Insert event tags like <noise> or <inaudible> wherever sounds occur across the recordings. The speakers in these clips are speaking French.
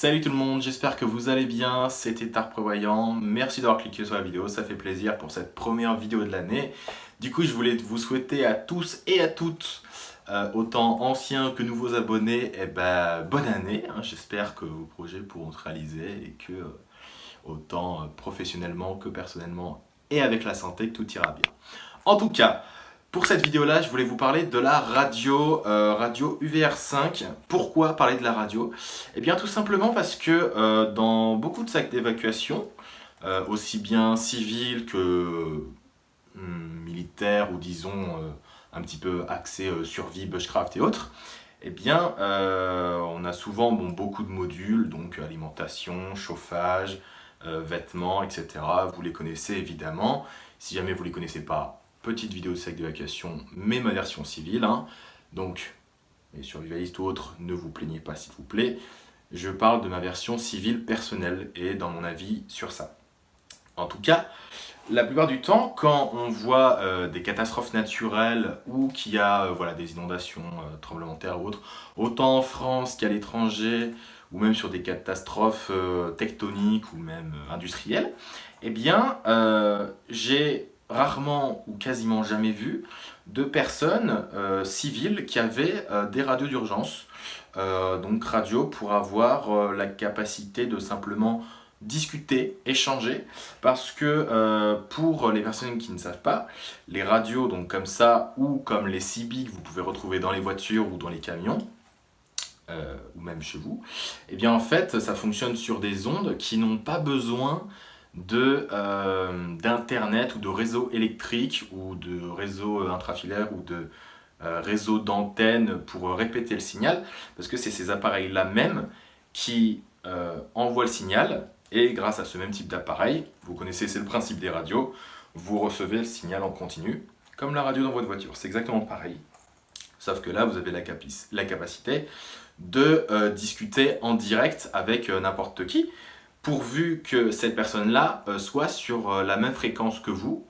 Salut tout le monde, j'espère que vous allez bien, c'était Art Prévoyant. Merci d'avoir cliqué sur la vidéo, ça fait plaisir pour cette première vidéo de l'année. Du coup, je voulais vous souhaiter à tous et à toutes, euh, autant anciens que nouveaux abonnés, eh ben, bonne année. Hein. j'espère que vos projets pourront se réaliser et que, euh, autant euh, professionnellement que personnellement et avec la santé, tout ira bien. En tout cas, pour cette vidéo-là, je voulais vous parler de la radio, euh, radio UVR5. Pourquoi parler de la radio? Eh bien tout simplement parce que euh, dans beaucoup de sacs d'évacuation, euh, aussi bien civils que hmm, militaires ou disons un petit peu axés survie, bushcraft et autres, eh bien on a souvent beaucoup de modules, donc alimentation, chauffage, vêtements, etc. Vous les connaissez évidemment. Si jamais vous ne les connaissez pas, petite vidéo de sac d'évacuation, mais ma version civile. Hein. Donc, les survivalistes ou autres, ne vous plaignez pas s'il vous plaît. Je parle de ma version civile personnelle et dans mon avis sur ça. En tout cas, la plupart du temps, quand on voit euh, des catastrophes naturelles ou qu'il y a euh, voilà, des inondations, euh, tremblements de terre ou autres, autant en France qu'à l'étranger, ou même sur des catastrophes tectoniques ou même industrielles, eh bien, j'ai rarement ou quasiment jamais vu de personnes euh, civiles qui avaient euh, des radios d'urgence. Euh, donc radio pour avoir la capacité de simplement discuter, échanger, parce que pour les personnes qui ne savent pas, les radios donc comme ça ou comme les CB que vous pouvez retrouver dans les voitures ou dans les camions, ou même chez vous, eh bien en fait ça fonctionne sur des ondes qui n'ont pas besoin d'internet ou de réseau électrique ou de réseau intrafilaire ou de euh, réseau d'antenne pour répéter le signal parce que c'est ces appareils là même qui euh, envoient le signal et grâce à ce même type d'appareil, vous connaissez c'est le principe des radios, vous recevez le signal en continu comme la radio dans votre voiture, c'est exactement pareil sauf que là vous avez la, la capacité de discuter en direct avec n'importe qui pourvu que cette personne-là euh, soit sur euh, la même fréquence que vous,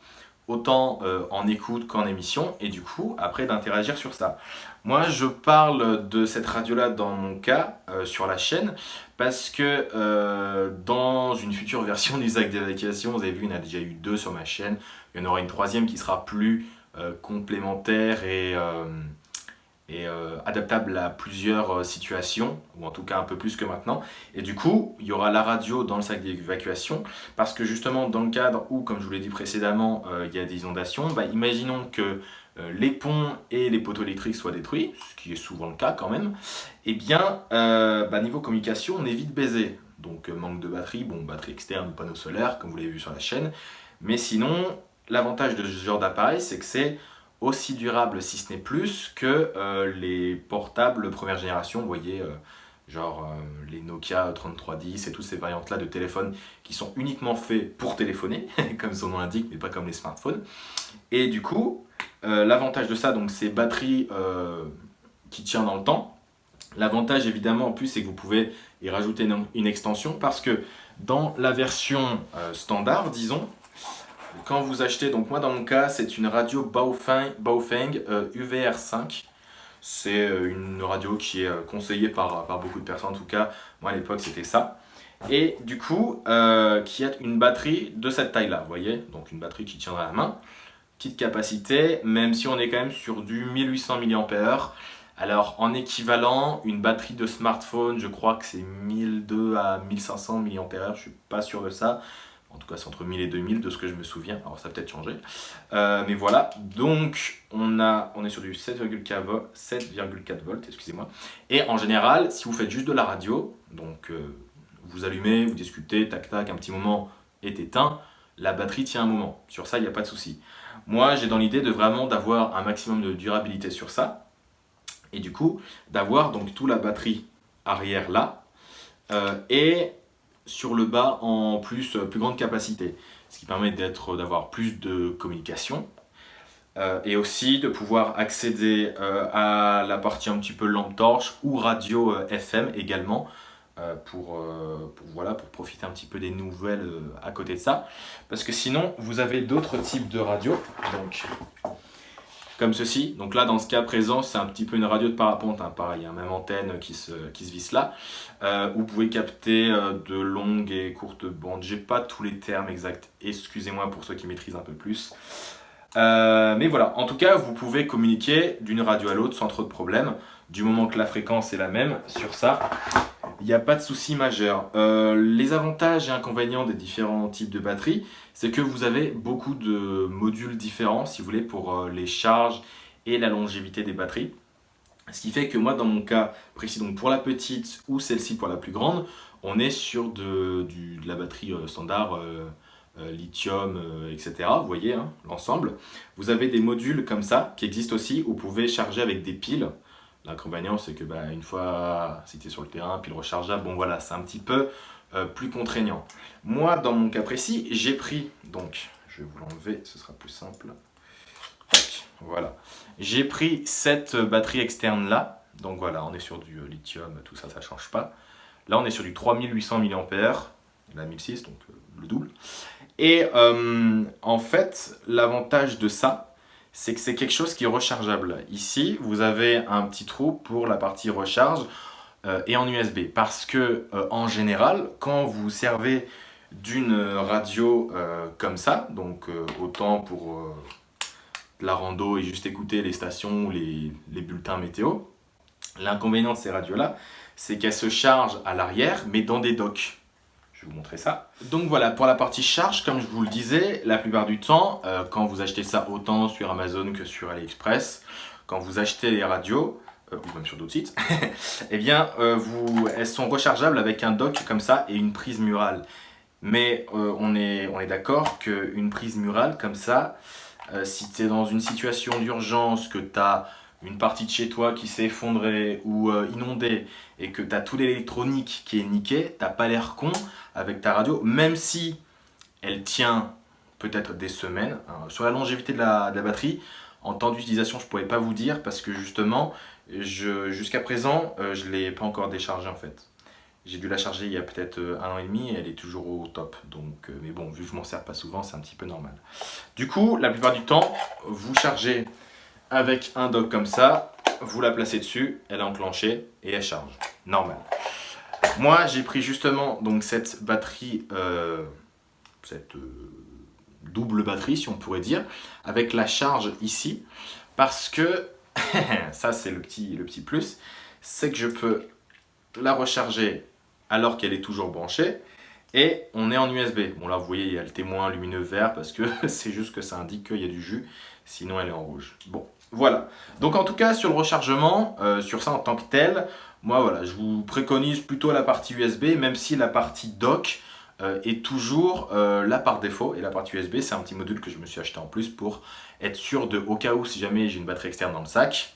autant euh, en écoute qu'en émission, et du coup, après d'interagir sur ça. Moi, je parle de cette radio-là dans mon cas, sur la chaîne, parce que dans une future <laughs> version du sac d'évacuation, vous avez vu, il y en a déjà eu deux sur ma chaîne, il y en aura une troisième qui sera plus complémentaire et et euh, adaptable à plusieurs euh, situations, ou en tout cas un peu plus que maintenant. Et du coup, il y aura la radio dans le sac d'évacuation, parce que justement dans le cadre où, comme je vous l'ai dit précédemment, euh, il y a des inondations, bah, imaginons que les ponts et les poteaux électriques soient détruits, ce qui est souvent le cas quand même, et eh bien, bah, niveau communication, on est vite baisé. Donc manque de batterie, bon, batterie externe, panneau solaire, comme vous l'avez vu sur la chaîne, mais sinon, l'avantage de ce genre d'appareil, c'est que c'est aussi durable, si ce n'est plus, que euh, les portables première génération, vous voyez, euh, genre euh, les Nokia 3310 et toutes ces variantes-là de téléphones qui sont uniquement faits pour téléphoner, <laughs> comme son nom l'indique, mais pas comme les smartphones. Et du coup, l'avantage de ça, donc c'est batterie qui tient dans le temps. L'avantage évidemment en plus, c'est que vous pouvez y rajouter une, extension parce que dans la version standard, disons, quand vous achetez, donc moi dans mon cas, c'est une radio Baofeng, Baofeng UVR5. Euh, c'est euh, une radio qui est euh, conseillée par, par beaucoup de personnes, en tout cas, moi à l'époque c'était ça. Et du coup, qui a une batterie de cette taille-là, vous voyez? Donc une batterie qui tiendra à la main. Petite capacité, même si on est quand même sur du 1800 mAh. Alors en équivalent, une batterie de smartphone, je crois que c'est 1200 à 1500 mAh, je suis pas sûr de ça. En tout cas, c'est entre 1000 et 2000 de ce que je me souviens. Alors, ça a peut-être changé. Euh, mais voilà. Donc, on, a, on est sur du 7,4 volts, excusez-moi. Et en général, si vous faites juste de la radio, donc euh, vous allumez, vous discutez, tac tac, un petit moment est éteint, la batterie tient un moment. Sur ça, il n'y a pas de souci. Moi, j'ai dans l'idée de vraiment d'avoir un maximum de durabilité sur ça. Et du coup, d'avoir donc toute la batterie arrière là. Euh, et sur le bas en plus, euh, plus grande capacité, ce qui permet d'avoir plus de communication euh, et aussi de pouvoir accéder euh, à la partie un petit peu lampe torche ou radio FM également pour, voilà, pour profiter un petit peu des nouvelles à côté de ça. Parce que sinon vous avez d'autres types de radio. Donc comme ceci. Donc là, dans ce cas présent, c'est un petit peu une radio de parapente, hein, pareil, a même antenne qui se, qui se visse là. Euh, vous pouvez capter euh, de longues et courtes bandes. J'ai pas tous les termes exacts, excusez-moi pour ceux qui maîtrisent un peu plus. Euh, mais voilà, en tout cas, vous pouvez communiquer d'une radio à l'autre sans trop de problèmes, du moment que la fréquence est la même sur ça. Il n'y a pas de souci majeur. les avantages et inconvénients des différents types de batteries, c'est que vous avez beaucoup de modules différents, si vous voulez, pour les charges et la longévité des batteries. Ce qui fait que moi, dans mon cas précis, donc pour la petite ou celle-ci pour la plus grande, on est sur de, la batterie euh, standard, euh, euh, lithium, etc. Vous voyez hein, l'ensemble. Vous avez des modules comme ça qui existent aussi où vous pouvez charger avec des piles. L'inconvénient, c'est que bah, une fois c'était sur le terrain, pile rechargeable, bon voilà, c'est un petit peu plus contraignant. Moi, dans mon cas précis, j'ai pris, donc je vais vous l'enlever, ce sera plus simple. Voilà. J'ai pris cette batterie externe là. Donc voilà, on est sur du euh, lithium, tout ça, ça change pas. Là, on est sur du 3800 mAh, la 1006, donc euh, le double. Et euh, en fait, l'avantage de ça, c'est que c'est quelque chose qui est rechargeable. Ici, vous avez un petit trou pour la partie recharge et en USB. Parce que, en général, quand vous servez d'une radio comme ça, donc autant pour la rando et juste écouter les stations ou les, bulletins météo. L'inconvénient de ces radios-là, c'est qu'elles se chargent à l'arrière, mais dans des docks. Je vais vous montrer ça. Donc voilà, pour la partie charge, comme je vous le disais, la plupart du temps, euh, quand vous achetez ça autant sur Amazon que sur AliExpress, quand vous achetez les radios, euh, ou même sur d'autres sites, <laughs> eh bien, euh, elles sont rechargeables avec un dock comme ça et une prise murale. Mais on est, on est d'accord qu'une prise murale comme ça, si tu es dans une situation d'urgence, que tu as une partie de chez toi qui s'est effondrée ou euh, inondée et que tu as tout l'électronique qui est niqué, t'as pas l'air con avec ta radio, même si elle tient peut-être des semaines. Hein. Sur la longévité de la, batterie, en temps d'utilisation, je ne pourrais pas vous dire parce que justement, jusqu'à présent, euh, je ne l'ai pas encore déchargé en fait. J'ai dû la charger il y a peut-être euh, un an et demi et elle est toujours au top. Donc, mais bon, vu que je m'en sers pas souvent, c'est un petit peu normal. Du coup, la plupart du temps, vous chargez avec un dock comme ça, vous la placez dessus, elle est enclenchée et elle charge. Normal. Moi, j'ai pris justement donc cette batterie, euh, cette double batterie si on pourrait dire, avec la charge ici, parce que, <laughs> ça c'est le petit, le petit plus, c'est que je peux la recharger alors qu'elle est toujours branchée. Et on est en USB. Bon là vous voyez il y a le témoin lumineux vert parce que <laughs> c'est juste que ça indique qu'il y a du jus. Sinon elle est en rouge. Bon voilà. Donc en tout cas sur le rechargement, euh, sur ça en tant que tel, moi voilà je vous préconise plutôt la partie USB même si la partie dock euh, est toujours euh, là par défaut. Et la partie USB c'est un petit module que je me suis acheté en plus pour être sûr de au cas où si jamais j'ai une batterie externe dans le sac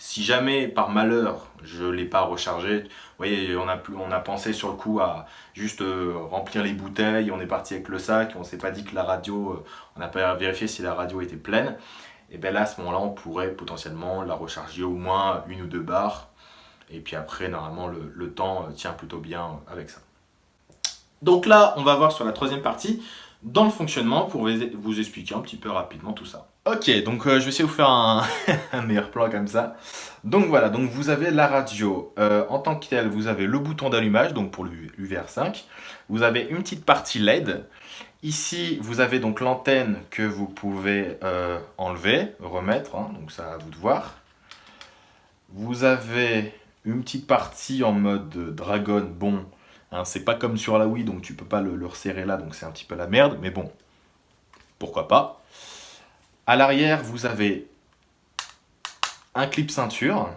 si jamais, par malheur, je ne l'ai pas rechargé, vous voyez, on a, pensé sur le coup à juste remplir les bouteilles, on est parti avec le sac, on ne s'est pas dit que la radio, on n'a pas vérifié si la radio était pleine. Et bien là, à ce moment-là, on pourrait potentiellement la recharger au moins une ou deux barres. Et puis après, normalement, le, le temps euh, tient plutôt bien avec ça. Donc là, on va voir sur la troisième partie, dans le fonctionnement, pour vous expliquer un petit peu rapidement tout ça. Ok, donc euh, je vais essayer de vous faire <laughs> un, meilleur plan comme ça. Donc voilà, donc vous avez la radio. Euh, en tant que telle, vous avez le bouton d'allumage, donc pour l'UVR5. Vous avez une petite partie LED. Ici, vous avez donc l'antenne que vous pouvez euh, enlever, remettre, hein, donc ça à vous de voir. Vous avez une petite partie en mode dragon, bon, hein, c'est pas comme sur la Wii, donc tu peux pas le resserrer là, donc c'est un petit peu la merde, mais bon, pourquoi pas. À l'arrière, vous avez un clip ceinture.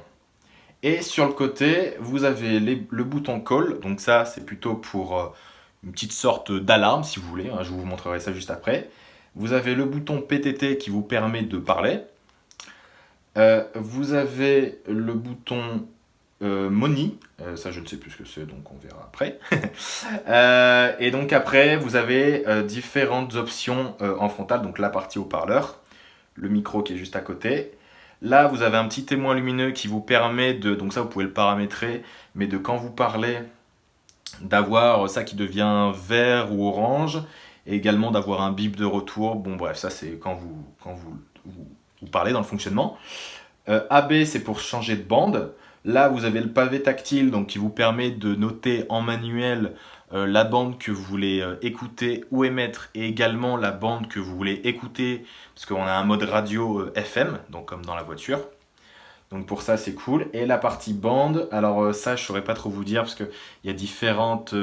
Et sur le côté, vous avez le bouton call. Donc ça, c'est plutôt pour euh, une petite sorte d'alarme, si vous voulez. Hein. je vous montrerai ça juste après. Vous avez le bouton PTT qui vous permet de parler. Euh, vous avez le bouton euh, Money, ça je ne sais plus ce que c'est, donc on verra après. <laughs> et donc après, vous avez différentes options en frontal, donc la partie haut-parleur le micro qui est juste à côté. Là, vous avez un petit témoin lumineux qui vous permet de, donc ça vous pouvez le paramétrer, mais de quand vous parlez, d'avoir ça qui devient vert ou orange, et également d'avoir un bip de retour. Bon bref, ça c'est quand vous, quand vous, ou parler dans le fonctionnement. Euh, AB, c'est pour changer de bande. Là, vous avez le pavé tactile, donc qui vous permet de noter en manuel euh, la bande que vous voulez euh, écouter ou émettre, et également la bande que vous voulez écouter, parce qu'on a un mode radio FM, donc comme dans la voiture. Donc pour ça, c'est cool. Et la partie bande, alors ça, je saurais pas trop vous dire, parce qu'il y a différentes...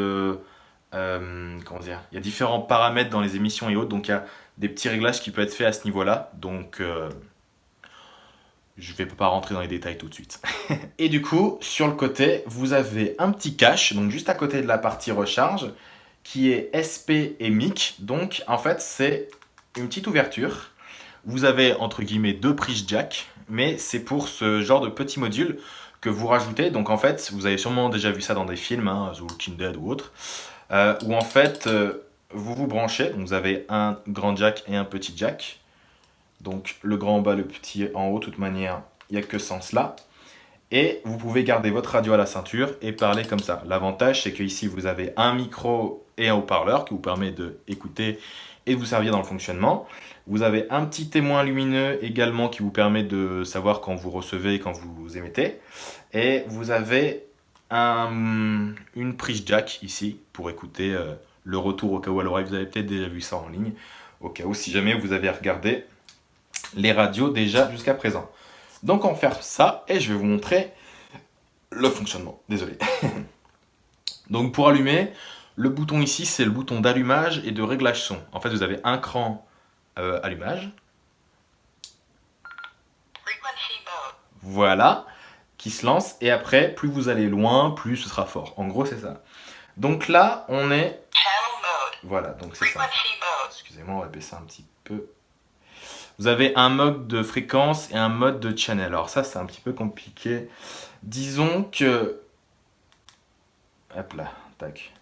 comment dire Il y a différents paramètres dans les émissions et autres, donc il y a des petits réglages qui peuvent être faits à ce niveau-là. Donc je ne vais pas rentrer dans les détails tout de suite. <laughs> et du coup, sur le côté, vous avez un petit cache, donc juste à côté de la partie recharge, qui est SP et MIC. Donc, en fait, c'est une petite ouverture. Vous avez, entre guillemets, deux prises jack, mais c'est pour ce genre de petit module que vous rajoutez. Donc, en fait, vous avez sûrement déjà vu ça dans des films, hein, The Walking Dead ou autre, euh, où en fait, euh, vous vous branchez. Donc, vous avez un grand jack et un petit jack. Donc le grand en bas, le petit en haut, de toute manière, il n'y a que sens là. Et vous pouvez garder votre radio à la ceinture et parler comme ça. L'avantage, c'est qu'ici, vous avez un micro et un haut-parleur qui vous permet d'écouter et de vous servir dans le fonctionnement. Vous avez un petit témoin lumineux également qui vous permet de savoir quand vous recevez et quand vous émettez. Et vous avez un, une prise jack ici pour écouter euh, le retour au cas où à l'oreille. Vous avez peut-être déjà vu ça en ligne. Au cas où, si jamais vous avez regardé les radios déjà jusqu'à présent. Donc on va faire ça et je vais vous montrer le fonctionnement. Désolé. <laughs> Donc pour allumer, le bouton ici c'est le bouton d'allumage et de réglage son. En fait vous avez un cran euh, allumage. Voilà, qui se lance et après plus vous allez loin, plus ce sera fort. En gros c'est ça. Donc là on est... Voilà, donc c'est ça. Excusez-moi, on va baisser un petit peu vous avez un mode de fréquence et un mode de channel. Alors ça, c'est un petit peu compliqué. Disons que... Hop là, tac.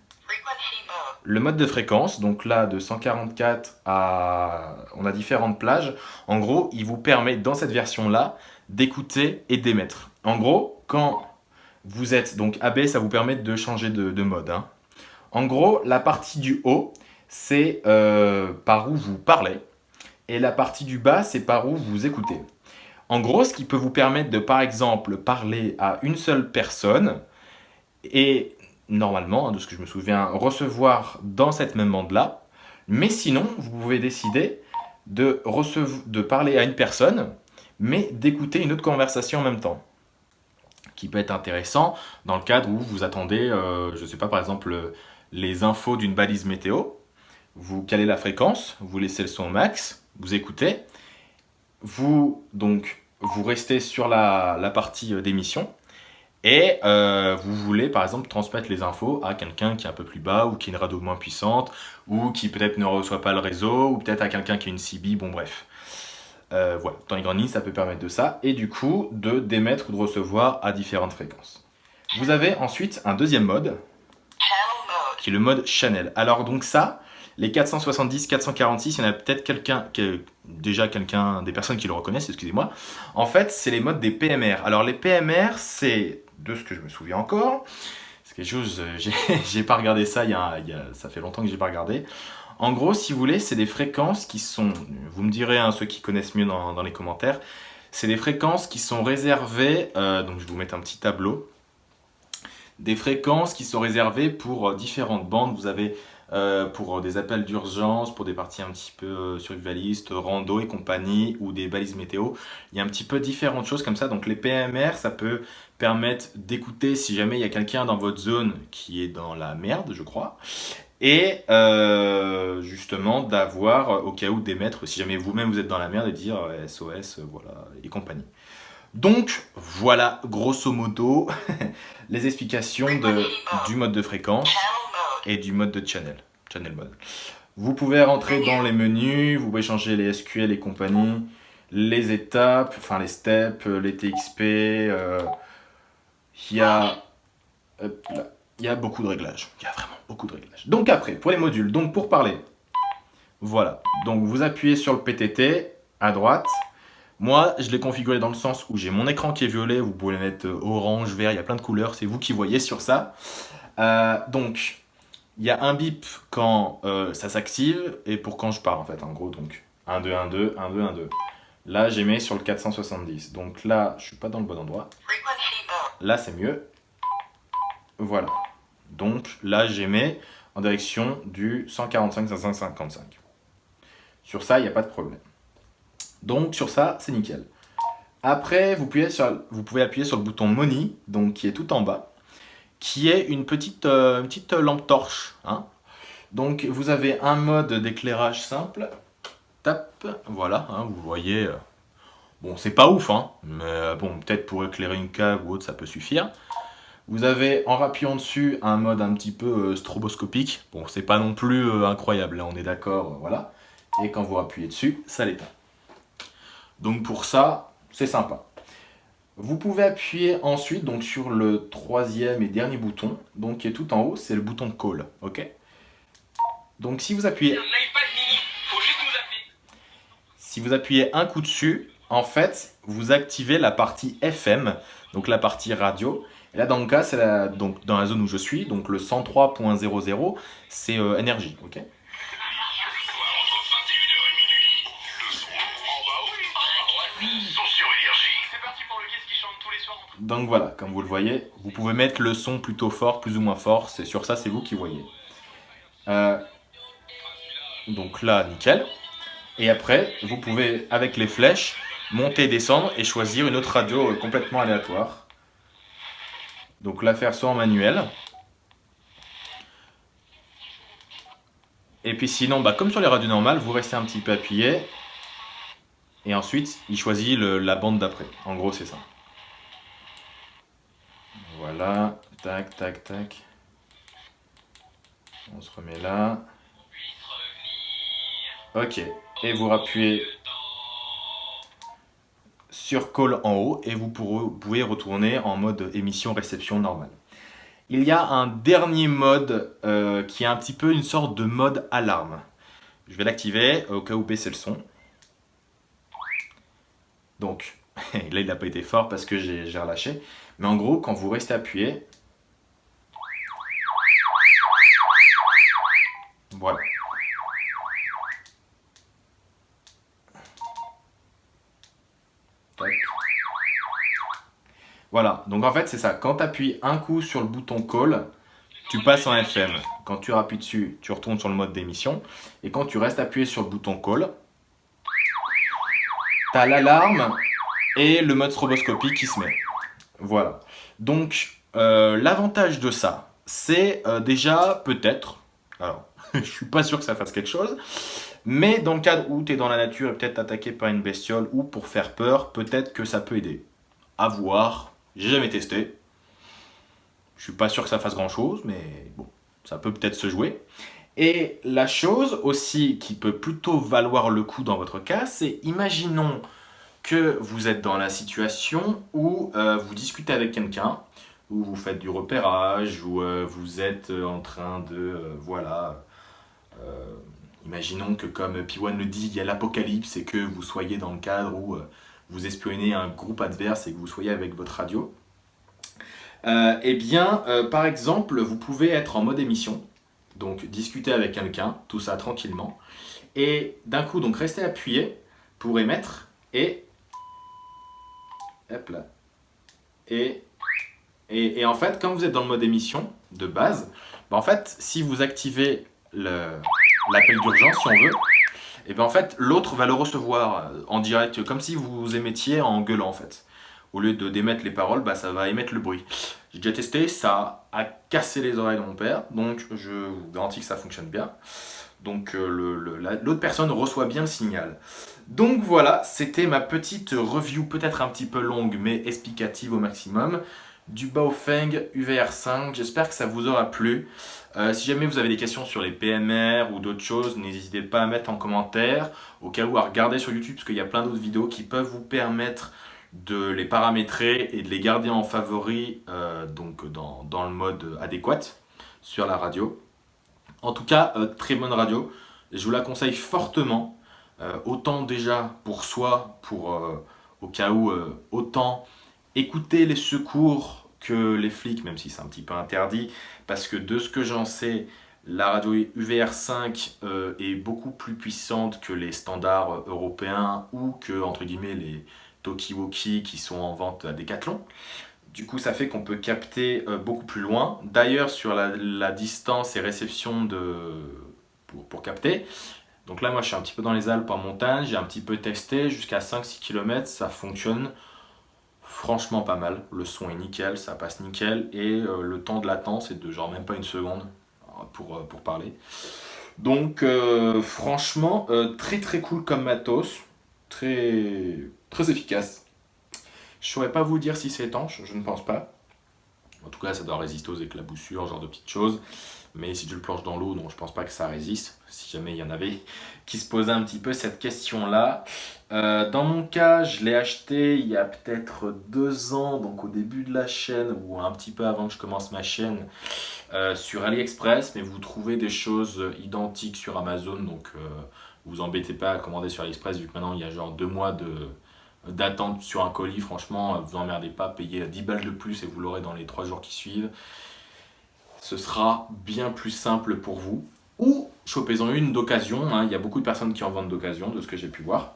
Le mode de fréquence, donc là de 144 à... On a différentes plages. En gros, il vous permet dans cette version-là d'écouter et d'émettre. En gros, quand vous êtes donc AB, ça vous permet de changer de, mode. Hein. En gros, la partie du haut, c'est euh, par où vous parlez et la partie du bas, c'est par où vous écoutez. En gros, ce qui peut vous permettre de, par exemple, parler à une seule personne et normalement, hein, de ce que je me souviens, recevoir dans cette même bande-là. Mais sinon, vous pouvez décider de, de parler à une personne, mais d'écouter une autre conversation en même temps. Qui peut être intéressant dans le cadre où vous attendez, euh, je ne sais pas, par exemple, les infos d'une balise météo. Vous calez la fréquence, vous laissez le son au max, vous écoutez, vous, donc, vous restez sur la, partie euh, d'émission et euh, vous voulez par exemple transmettre les infos à quelqu'un qui est un peu plus bas ou qui a une radio moins puissante ou qui peut-être ne reçoit pas le réseau ou peut-être à quelqu'un qui a une CB, bon bref. Euh, voilà, dans les grandes lignes, ça peut permettre de ça et du coup de d'émettre ou de recevoir à différentes fréquences. Vous avez ensuite un deuxième mode qui est le mode channel. Alors donc ça, les 470, 446, il y en a peut-être quelqu'un, déjà quelqu'un, des personnes qui le reconnaissent, excusez-moi. En fait, c'est les modes des PMR. Alors les PMR, c'est, de ce que je me souviens encore, c'est quelque chose, euh, <laughs> j'ai pas regardé ça, y, a, ça fait longtemps que j'ai pas regardé. En gros, si vous voulez, c'est des fréquences qui sont, vous me direz, hein, ceux qui connaissent mieux dans, les commentaires, c'est des fréquences qui sont réservées, euh, donc je vais vous mettre un petit tableau, des fréquences qui sont réservées pour euh, différentes bandes. Vous avez euh, pour des appels d'urgence, pour des parties un petit peu euh, survivalistes, rando et compagnie, ou des balises météo. Il y a un petit peu différentes choses comme ça. Donc les PMR, ça peut permettre d'écouter si jamais il y a quelqu'un dans votre zone qui est dans la merde, je crois. Et euh, justement d'avoir, au cas où, d'émettre, si jamais vous-même vous êtes dans la merde, et dire SOS, voilà, et compagnie. Donc, voilà, grosso modo, <laughs> les explications du mode de fréquence et du mode de channel, channel mode. Vous pouvez rentrer dans les menus, vous pouvez changer les SQL et compagnie, les étapes, enfin les steps, les TXP, euh, il y a... y a beaucoup de réglages, il y a vraiment beaucoup de réglages. Donc après, pour les modules, donc pour parler, voilà. Donc vous appuyez sur le PTT à droite. Moi, je l'ai configuré dans le sens où j'ai mon écran qui est violet, vous pouvez mettre orange, vert, il y a plein de couleurs, c'est vous qui voyez sur ça. Euh, donc, il y a un bip quand euh, ça s'active et pour quand je pars en fait, en gros. Donc 1, 2, 1, 2, 1, 2, 1, 2. Là, j'ai mis sur le 470. Donc là, je suis pas dans le bon endroit. Là, c'est mieux. Voilà. Donc là, mis en direction du 145-555. Sur ça, il n'y a pas de problème. Donc sur ça, c'est nickel. Après, vous pouvez, sur, vous pouvez, appuyer sur le bouton Money, donc qui est tout en bas, qui est une petite, euh, lampe torche. Hein. Donc vous avez un mode d'éclairage simple. Tap, voilà, hein, vous voyez. Euh, bon, c'est pas ouf, hein, mais euh, bon, peut-être pour éclairer une cave ou autre, ça peut suffire. Vous avez, en rappuyant dessus, un mode un petit peu stroboscopique. Bon, c'est pas non plus incroyable, là, on est d'accord, voilà. Et quand vous appuyez dessus, ça l'éteint. Donc pour ça, c'est sympa. Vous pouvez appuyer ensuite donc, sur le troisième et dernier bouton, donc qui est tout en haut, c'est le bouton Call. ok? Donc si vous appuyez... Si vous appuyez un coup dessus, en fait, vous activez la partie FM, donc la partie radio. Et là, dans le cas, c'est donc dans la zone où je suis, donc le 103.00, c'est euh, énergie, ok? Donc voilà, comme vous le voyez, vous pouvez mettre le son plutôt fort, plus ou moins fort. C'est sur ça, c'est vous qui voyez. Euh, donc là, nickel. Et après, vous pouvez, avec les flèches, monter, descendre et choisir une autre radio euh, complètement aléatoire. Donc la faire soit en manuel. Et puis sinon, bah, comme sur les radios normales, vous restez un petit peu appuyé. Et ensuite, il choisit la bande d'après. En gros, c'est ça. Voilà, tac, tac, tac. On se remet là. Ok, et vous rappuyez sur Call en haut et vous pouvez retourner en mode émission réception normale. Il y a un dernier mode euh, qui est un petit peu une sorte de mode alarme. Je vais l'activer au cas où baisser le son. Donc, <laughs> là il n'a pas été fort parce que j'ai relâché. Mais en gros, quand vous restez appuyé, voilà. Voilà, donc en fait c'est ça, quand tu appuies un coup sur le bouton call, tu passes en FM. Quand tu appuies dessus, tu retournes sur le mode d'émission. Et quand tu restes appuyé sur le bouton call, tu as l'alarme et le mode stroboscopie qui se met. Voilà. Donc, euh, l'avantage de ça, c'est euh, déjà peut-être, alors, <laughs> je suis pas sûr que ça fasse quelque chose, mais dans le cadre où tu es dans la nature et peut-être attaqué par une bestiole ou pour faire peur, peut-être que ça peut aider. À voir, j'ai jamais testé. Je suis pas sûr que ça fasse grand chose, mais bon, ça peut peut-être se jouer. Et la chose aussi qui peut plutôt valoir le coup dans votre cas, c'est imaginons que vous êtes dans la situation où euh, vous discutez avec quelqu'un, où vous faites du repérage, où euh, vous êtes en train de, euh, voilà, imaginons que comme Piwan le dit, il y a l'apocalypse et que vous soyez dans le cadre où vous espionnez un groupe adverse et que vous soyez avec votre radio. eh bien, par exemple, vous pouvez être en mode émission, donc discuter avec quelqu'un, tout ça tranquillement, et d'un coup, donc rester appuyé pour émettre, et Et, en fait, quand vous êtes dans le mode émission de base, bah en fait, si vous activez l'appel d'urgence, si on veut, et ben en fait, l'autre va le recevoir en direct, comme si vous émettiez en gueulant en fait. Au lieu de d'émettre les paroles, bah, ça va émettre le bruit. J'ai déjà testé, ça a cassé les oreilles de mon père, donc je vous garantis que ça fonctionne bien. Donc euh, l'autre personne reçoit bien le signal. Donc voilà, c'était ma petite review, peut-être un petit peu longue, mais explicative au maximum, du Baofeng UVR5. J'espère que ça vous aura plu. Euh, si jamais vous avez des questions sur les PMR ou d'autres choses, n'hésitez pas à mettre en commentaire, au cas où à regarder sur YouTube, parce qu'il y a plein d'autres vidéos qui peuvent vous permettre de les paramétrer et de les garder en favori euh, donc dans, dans, le mode adéquat sur la radio. En tout cas, euh, très bonne radio. Je vous la conseille fortement. Euh, autant déjà pour soi, pour euh, au cas où, autant écouter les secours que les flics, même si c'est un petit peu interdit, parce que de ce que j'en sais, La radio UVR5 euh, est beaucoup plus puissante que les standards européens ou que, entre guillemets, les Tokiwoki qui sont en vente à Decathlon. Du coup, ça fait qu'on peut capter euh, beaucoup plus loin. D'ailleurs, sur la, distance et réception de, pour, capter, donc là, moi, je suis un petit peu dans les Alpes en montagne, j'ai un petit peu testé, jusqu'à 5-6 km, ça fonctionne franchement pas mal. Le son est nickel, ça passe nickel, et euh, le temps de latence est de genre même pas une seconde pour, euh, pour parler. Donc franchement, très très cool comme matos, très, très efficace. Je saurais pas vous dire si c'est étanche, je ne pense pas. En tout cas, ça doit résister aux éclaboussures, genre de petites choses. Mais si tu le planches dans l'eau, non, je pense pas que ça résiste. Si jamais il y en avait <laughs> qui se posaient un petit peu cette question-là. Euh, dans mon cas, je l'ai acheté il y a peut-être deux ans, donc au début de la chaîne, ou un petit peu avant que je commence ma chaîne, euh, sur AliExpress. Mais vous trouvez des choses identiques sur Amazon, donc euh, vous embêtez pas à commander sur AliExpress, vu que maintenant il y a genre deux mois de d'attente sur un colis, franchement, vous emmerdez pas, payez 10 balles de plus et vous l'aurez dans les trois jours qui suivent ce sera bien plus simple pour vous. Ou chopez-en une d'occasion, hein. il y a beaucoup de personnes qui en vendent d'occasion, de ce que j'ai pu voir.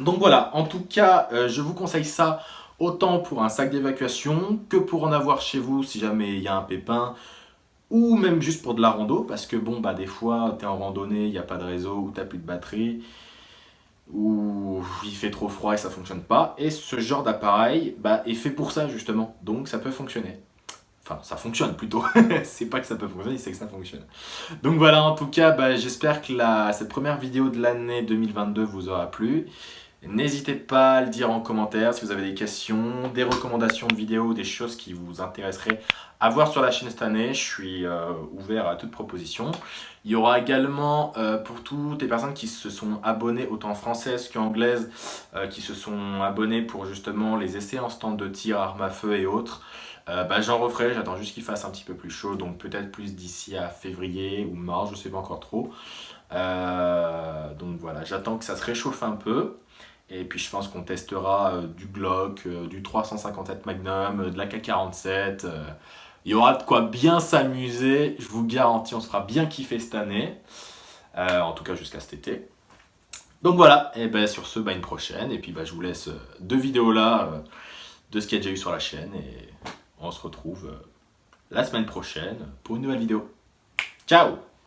Donc voilà, en tout cas, euh, je vous conseille ça autant pour un sac d'évacuation que pour en avoir chez vous si jamais il y a un pépin ou même juste pour de la rando parce que bon bah des fois tu es en randonnée, il n'y a pas de réseau ou tu plus de batterie ou il fait trop froid et ça fonctionne pas et ce genre d'appareil bah, est fait pour ça justement donc ça peut fonctionner. Enfin, ça fonctionne plutôt. <laughs> c'est pas que ça peut fonctionner, c'est que ça fonctionne. Donc voilà, en tout cas, bah, j'espère que cette première vidéo de l'année 2022 vous aura plu. N'hésitez pas à le dire en commentaire si vous avez des questions, des recommandations de vidéos, des choses qui vous intéresseraient à voir sur la chaîne cette année. Je suis euh, ouvert à toute proposition. Il y aura également euh, pour toutes les personnes qui se sont abonnées autant françaises qu'anglaises, euh, qui se sont abonnées pour justement les essais en stand de tir, armes à feu et autres. Bah, j'en referai, j'attends juste qu'il fasse un petit peu plus chaud, donc peut-être plus d'ici à février ou mars, je sais pas encore trop. Donc voilà, j'attends que ça se réchauffe un peu. Et puis je pense qu'on testera euh, du Glock, du 357 Magnum, de la K47. il y aura de quoi bien s'amuser, je vous garantis, on sera bien kiffé cette année. en tout cas jusqu'à cet été. Donc voilà, et ben sur ce, bah, une prochaine. Et puis bah, je vous laisse deux vidéos là de ce qu'il y a déjà eu sur la chaîne. Et on se retrouve euh, la semaine prochaine pour une nouvelle vidéo. Ciao